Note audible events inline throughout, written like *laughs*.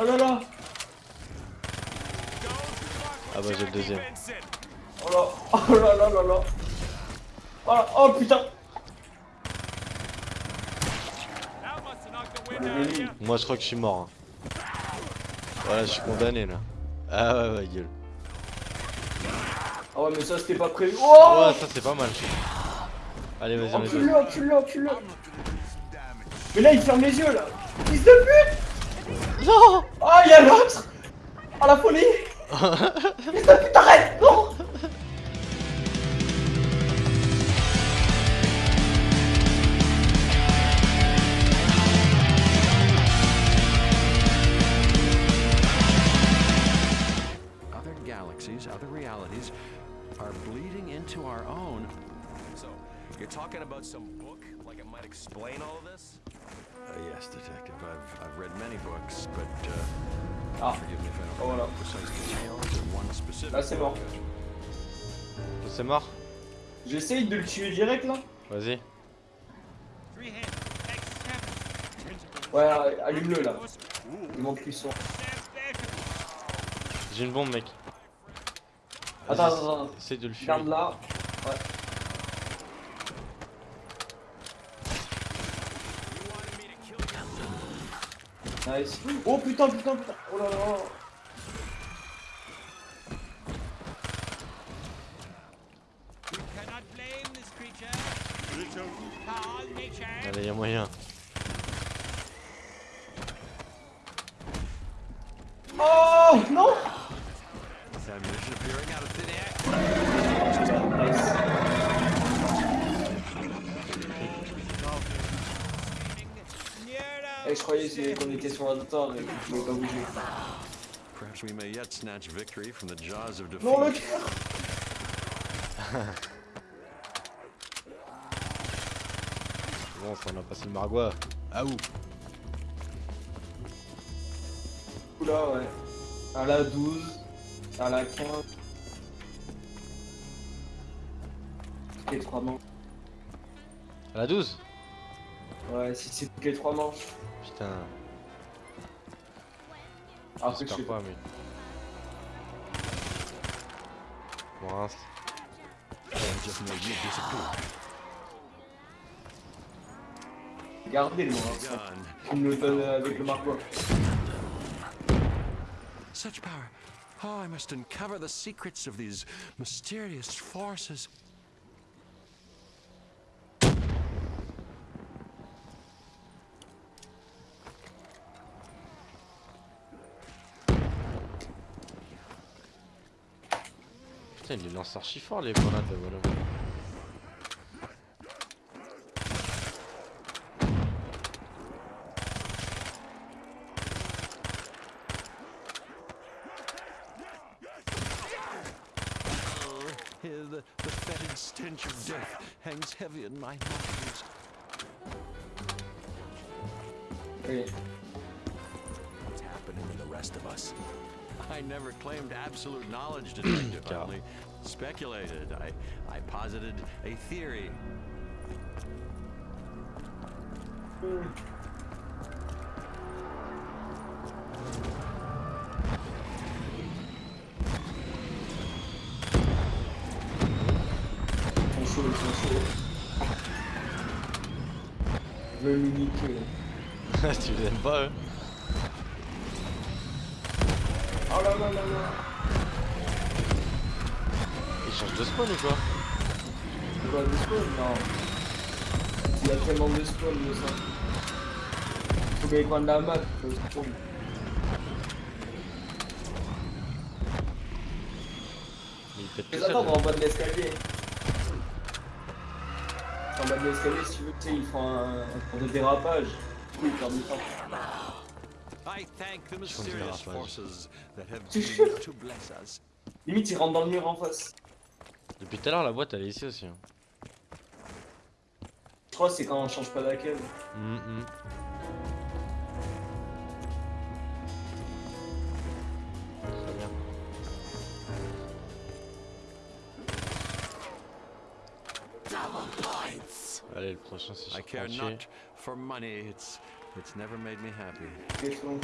Oh là là Ah bah j'ai le deuxième. Oh là Oh là là là là Oh, oh putain Moi je crois que je suis mort. hein. Voilà, je suis condamné là. Ah ouais, ouais, gueule. Ah ouais mais ça c'était pas prévu Oh Ouais, ça c'est pas mal. Allez, vas-y, on encule-le, encule-le Mais là il ferme les yeux là Fils de pute Non Oh y'a l'autre Oh la folie. Fils de pute arrête. Non. Other galaxies, other realities are bleeding into our own. So, you're talking about some book? Like it might explain all of this? Uh, yes, Detective. I've, I've read many books, but uh, Ah, forgive me if I don't Oh, remember voilà. precise details of one specific. Là c'est mort C'est mort? J'essaye de le tuer direct là Vas-y. Ouais, allume-le là Il manque plus son J'ai une bombe, mec. Attends, attends, attends Essaye de le fuir. Garde là Ouais Nice. Oh putain putain putain. Oh là là. Allez, y'a moyen. Oh non. Is ammunition appearing out of thin air? Nice Je croyais qu'on était sur un et que je pouvais pas bouger. Perhaps we may yet snatch victory from the jaws of defeat. Non, le cœur *laughs* Bon, ça on a passé le margois. Ah ouh Oula, ouais. À la 12, à la 15. Toutes les 3 manches. À la 12 Ouais, si c'est toutes les 3 manches. Putain, Après, je sais j'espère pas. pas, mais. Mince. Gardez le moi. Gone. Tu me le donnes avec le marquois. Such power. Oh, I must uncover the secrets of these mysterious forces. Putain, il les lance archi fort les grenades là, voilà. Here, the, the fetid stench of death hangs heavy in my nostrils. Oui. What's happening to the rest of us? I never claimed absolute knowledge, Detective. *clears throat* I Yeah. only speculated. I, I posited a theory. Ils sont chauds, ils sont chauds. Niquer. tu les aimes pas, eux là là là là. Ils changent de spawn ou quoi Tu vois de spawn Non. Il y a tellement de spawn de ça. Faut coins de la map, le spawn. Mais ils pètent tout Les seul. attendre en bas de l'escalier. En bas de l'escalier, si tu veux, tu sais, ils font un, un de dérapage. Du coup, ils perdent du temps. Limite, ils rentrent dans le mur en face. Depuis tout à l'heure, la boîte elle est ici aussi. hein. Je crois que c'est quand on change pas d'accueil. Hum, hum. Très bien. Allez, le prochain c'est I It's never made me happy. This one.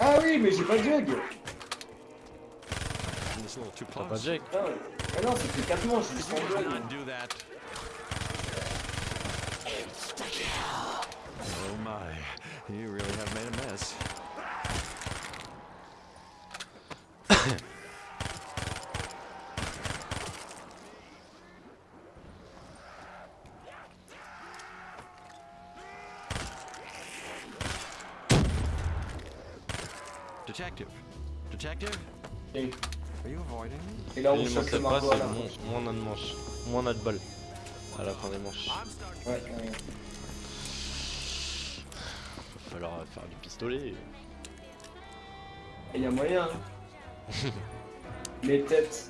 A mi się podzielił. It's a little too close. Oh my. You really Detective. Detective? Et, Are you avoiding me? et là, on choque le margot à c'est la moins, moins on a de manches. Moins on a de balles. À la fin des manches. Ouais, ouais. Va falloir faire du pistolet. Il y a moyen. hein. Les têtes.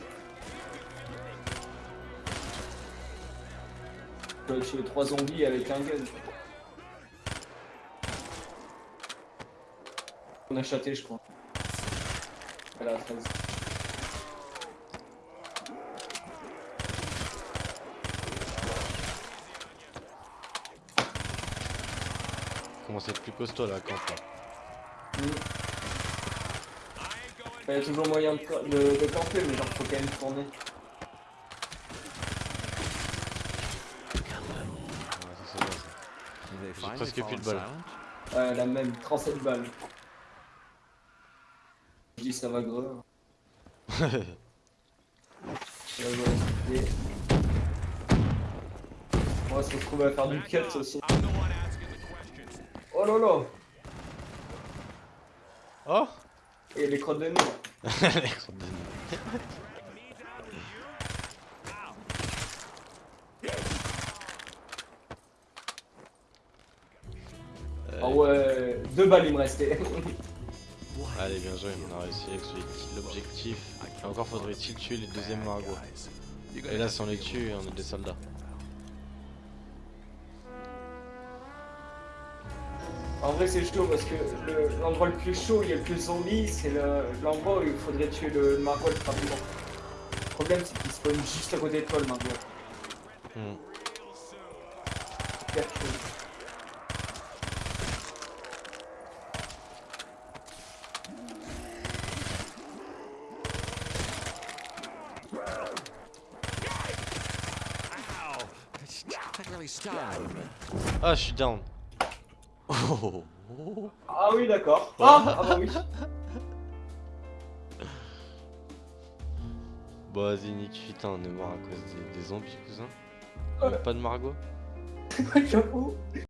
Tu peux tuer 3 zombies avec un gun. On a chaté, je crois. Voilà, 13. Commence à être plus costaud là, quand là. Il y a toujours moyen de, de, de camper, mais genre faut quand même tourner. C'est finally presque plus de balles. Ouais, la même, 37 balles. Je dis ça va et- On *laughs* va se retrouver à faire du cut aussi. Oh là là Oh Et les crottes de nez. Les crottes de nez. Ah ouais, deux balles il me restait. *laughs* Allez, bien joué, on a réussi avec l'objectif. Encore faudrait-il tuer les deuxièmes margots. Et là, si on les tue, on est des soldats. En vrai c'est chaud parce que le- l'endroit le, plus chaud, il y a le plus zombies, c'est le- l'endroit où il faudrait tuer le, le margot rapidement. Le problème c'est qu'il spawn juste à côté de toi le margot. Hmm. Ah, je suis down. Oh. *laughs* Ah oui d'accord. *laughs* Ah, ah bah oui. Bon, vas-y, nique, putain, on est mort à cause des, des zombies, cousin. Même pas de margot *laughs* J'avoue.